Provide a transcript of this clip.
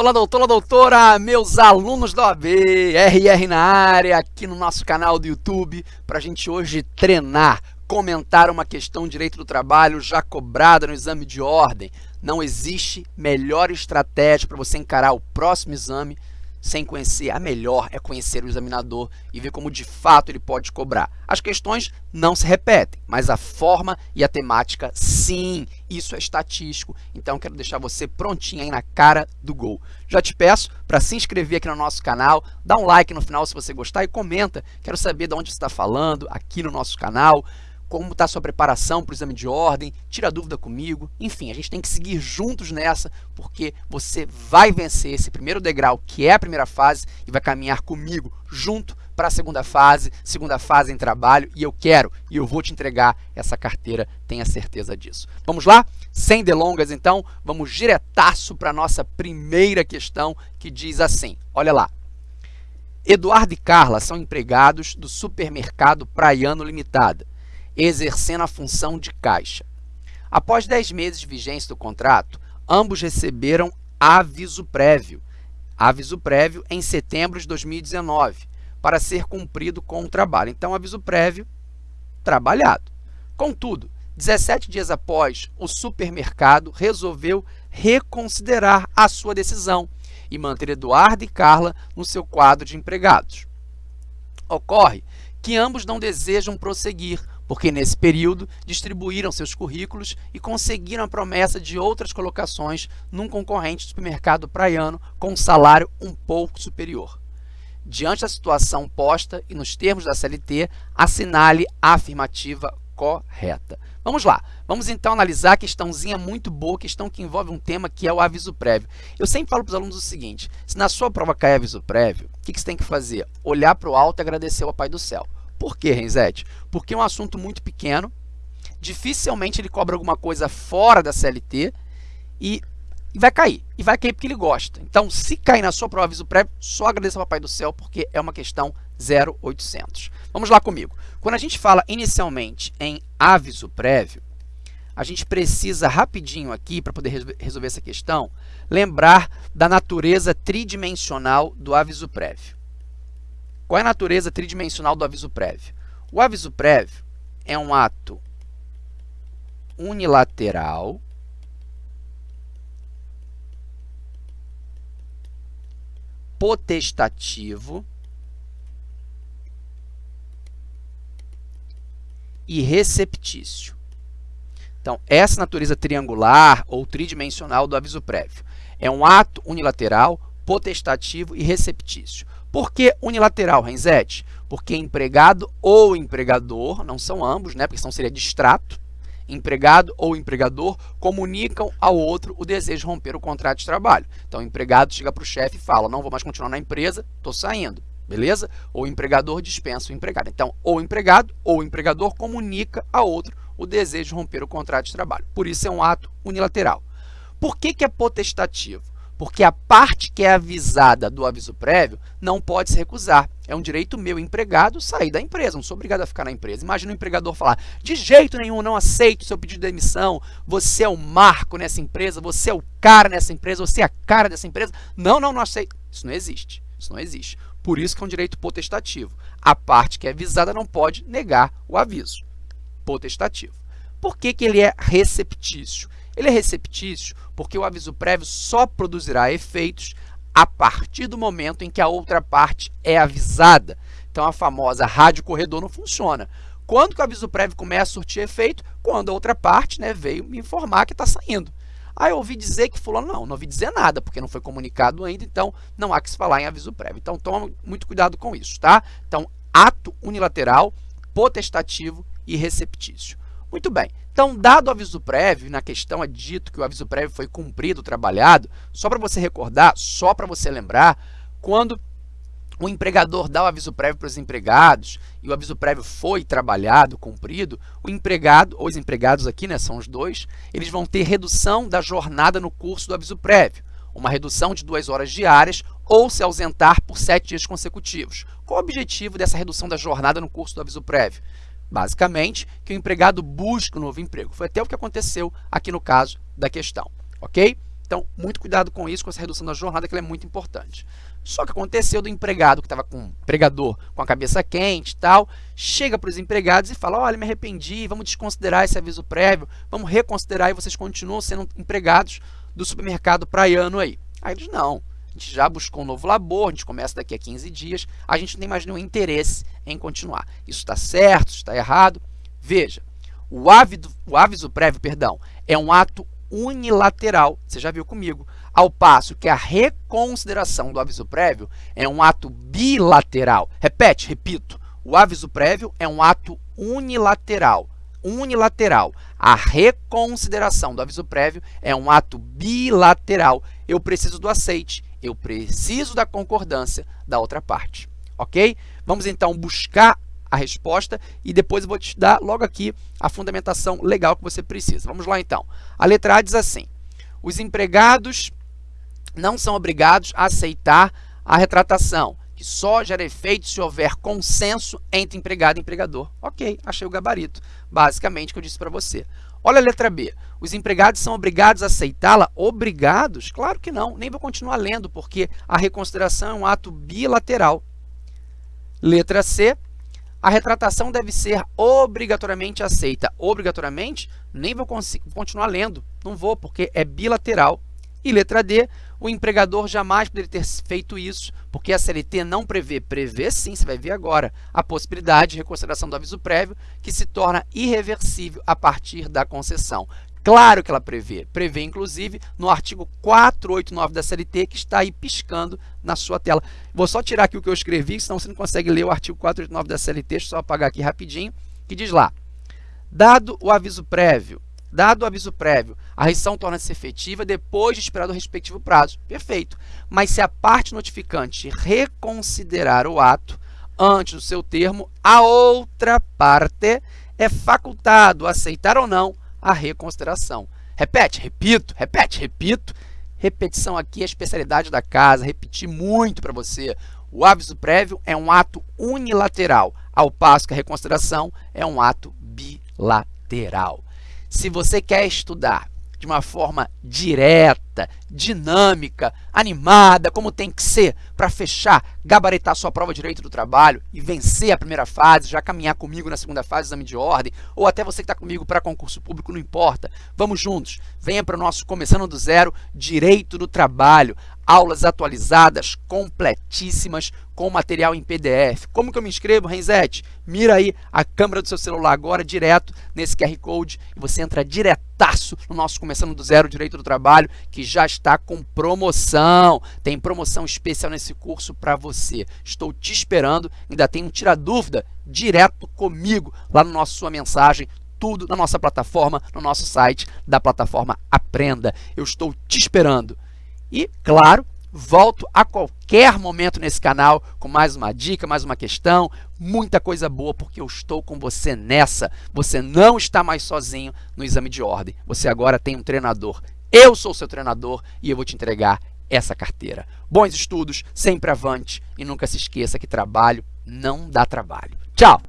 Olá, doutora, doutora, meus alunos da OAB, RR na área, aqui no nosso canal do YouTube, para a gente hoje treinar, comentar uma questão de direito do trabalho já cobrada no exame de ordem. Não existe melhor estratégia para você encarar o próximo exame sem conhecer, a melhor é conhecer o examinador e ver como de fato ele pode cobrar. As questões não se repetem, mas a forma e a temática sim, isso é estatístico. Então quero deixar você prontinho aí na cara do gol. Já te peço para se inscrever aqui no nosso canal, dá um like no final se você gostar e comenta. Quero saber de onde você está falando aqui no nosso canal como está sua preparação para o exame de ordem, tira dúvida comigo. Enfim, a gente tem que seguir juntos nessa, porque você vai vencer esse primeiro degrau, que é a primeira fase, e vai caminhar comigo junto para a segunda fase, segunda fase em trabalho, e eu quero, e eu vou te entregar essa carteira, tenha certeza disso. Vamos lá? Sem delongas, então, vamos diretaço para a nossa primeira questão, que diz assim, olha lá. Eduardo e Carla são empregados do supermercado Praiano Limitada exercendo a função de caixa. Após 10 meses de vigência do contrato, ambos receberam aviso prévio, aviso prévio em setembro de 2019, para ser cumprido com o trabalho. Então, aviso prévio, trabalhado. Contudo, 17 dias após, o supermercado resolveu reconsiderar a sua decisão e manter Eduardo e Carla no seu quadro de empregados. Ocorre que ambos não desejam prosseguir porque nesse período distribuíram seus currículos e conseguiram a promessa de outras colocações num concorrente do supermercado praiano com um salário um pouco superior. Diante da situação posta e nos termos da CLT, assinale a afirmativa correta. Vamos lá, vamos então analisar a questãozinha muito boa, questão que envolve um tema que é o aviso prévio. Eu sempre falo para os alunos o seguinte, se na sua prova cair aviso prévio, o que, que você tem que fazer? Olhar para o alto e agradecer ao Pai do Céu. Por que, Renzete? Porque é um assunto muito pequeno, dificilmente ele cobra alguma coisa fora da CLT e, e, vai cair. E vai cair porque ele gosta. Então, se cair na sua prova aviso prévio, só agradeça ao Papai do Céu, porque é uma questão 0800. Vamos lá comigo. Quando a gente fala inicialmente em aviso prévio, a gente precisa rapidinho aqui, para poder resolver essa questão, lembrar da natureza tridimensional do aviso prévio. Qual é a natureza tridimensional do aviso prévio? O aviso prévio é um ato unilateral potestativo e receptício. Então, essa natureza triangular ou tridimensional do aviso prévio é um ato unilateral, potestativo e receptício. Por que unilateral, Renzete? Porque empregado ou empregador, não são ambos, né? porque senão seria distrato, empregado ou empregador comunicam ao outro o desejo de romper o contrato de trabalho. Então, o empregado chega para o chefe e fala, não vou mais continuar na empresa, estou saindo, beleza? Ou empregador dispensa o empregado. Então, ou empregado ou empregador comunica ao outro o desejo de romper o contrato de trabalho. Por isso, é um ato unilateral. Por que, que é potestativo? Porque a parte que é avisada do aviso prévio não pode se recusar. É um direito meu, empregado, sair da empresa, não sou obrigado a ficar na empresa. Imagina o empregador falar, de jeito nenhum, não aceito o seu pedido de demissão, você é o marco nessa empresa, você é o cara nessa empresa, você é a cara dessa empresa. Não, não, não aceito. Isso não existe, isso não existe. Por isso que é um direito potestativo. A parte que é avisada não pode negar o aviso. Potestativo. Por que, que ele é receptício? Ele é receptício porque o aviso prévio só produzirá efeitos a partir do momento em que a outra parte é avisada. Então, a famosa rádio corredor não funciona. Quando que o aviso prévio começa a surtir efeito? Quando a outra parte né, veio me informar que está saindo. Ah, eu ouvi dizer que fulano, não, não ouvi dizer nada, porque não foi comunicado ainda, então não há que se falar em aviso prévio. Então, toma muito cuidado com isso, tá? Então, ato unilateral, potestativo e receptício. Muito bem, então, dado o aviso prévio, na questão é dito que o aviso prévio foi cumprido, trabalhado, só para você recordar, só para você lembrar, quando o empregador dá o aviso prévio para os empregados e o aviso prévio foi trabalhado, cumprido, o empregado, ou os empregados aqui, né, são os dois, eles vão ter redução da jornada no curso do aviso prévio, uma redução de duas horas diárias ou se ausentar por sete dias consecutivos. Qual o objetivo dessa redução da jornada no curso do aviso prévio? Basicamente, que o empregado busque um novo emprego. Foi até o que aconteceu aqui no caso da questão, ok? Então, muito cuidado com isso, com essa redução da jornada, que ela é muito importante. Só que aconteceu do empregado que estava com empregador com a cabeça quente e tal, chega para os empregados e fala, olha, me arrependi, vamos desconsiderar esse aviso prévio, vamos reconsiderar e vocês continuam sendo empregados do supermercado praiano aí. Aí eles, não, a gente já buscou um novo labor, a gente começa daqui a 15 dias, a gente não tem mais nenhum interesse em continuar. Isso está certo, está errado. Veja, o aviso, o aviso prévio, perdão, é um ato unilateral, você já viu comigo, ao passo que a reconsideração do aviso prévio é um ato bilateral. Repete, repito, o aviso prévio é um ato unilateral. Unilateral. A reconsideração do aviso prévio é um ato bilateral. Eu preciso do aceite, eu preciso da concordância da outra parte. Ok? Vamos então buscar a resposta e depois eu vou te dar logo aqui a fundamentação legal que você precisa. Vamos lá então. A letra A diz assim, os empregados não são obrigados a aceitar a retratação, que só gera efeito se houver consenso entre empregado e empregador. Ok, achei o gabarito, basicamente, que eu disse para você. Olha a letra B. Os empregados são obrigados a aceitá-la? Obrigados? Claro que não. Nem vou continuar lendo, porque a reconsideração é um ato bilateral. Letra C. A retratação deve ser obrigatoriamente aceita. Obrigatoriamente, nem vou continuar lendo. Não vou, porque é bilateral. E letra D, o empregador jamais poderia ter feito isso, porque a CLT não prevê, prevê sim, você vai ver agora, a possibilidade de reconsideração do aviso prévio, que se torna irreversível a partir da concessão. Claro que ela prevê, prevê inclusive no artigo 489 da CLT, que está aí piscando na sua tela. Vou só tirar aqui o que eu escrevi, senão você não consegue ler o artigo 489 da CLT, deixa eu só apagar aqui rapidinho, que diz lá, dado o aviso prévio, dado o aviso prévio, a rescisão torna-se efetiva depois de esperado o respectivo prazo. Perfeito. Mas se a parte notificante reconsiderar o ato antes do seu termo, a outra parte é facultado aceitar ou não a reconsideração. Repete, repito, repete, repito. Repetição aqui é a especialidade da casa, repetir muito para você. O aviso prévio é um ato unilateral, ao passo que a reconsideração é um ato bilateral. Se você quer estudar de uma forma direta, dinâmica, animada, como tem que ser, para fechar, gabaritar sua prova direito do trabalho e vencer a primeira fase, já caminhar comigo na segunda fase, exame de ordem, ou até você que está comigo para concurso público, não importa. Vamos juntos, venha para o nosso Começando do Zero, Direito do Trabalho aulas atualizadas, completíssimas, com material em PDF. Como que eu me inscrevo, Renzete? Mira aí a câmera do seu celular agora, direto nesse QR Code, e você entra diretaço no nosso Começando do Zero Direito do Trabalho, que já está com promoção. Tem promoção especial nesse curso para você. Estou te esperando, ainda tem um tira dúvida direto comigo lá no nosso Sua Mensagem, tudo na nossa plataforma, no nosso site da plataforma Aprenda. Eu estou te esperando. E, claro, volto a qualquer momento nesse canal com mais uma dica, mais uma questão, muita coisa boa, porque eu estou com você nessa. Você não está mais sozinho no exame de ordem. Você agora tem um treinador. Eu sou seu treinador e eu vou te entregar essa carteira. Bons estudos, sempre avante e nunca se esqueça que trabalho não dá trabalho. Tchau!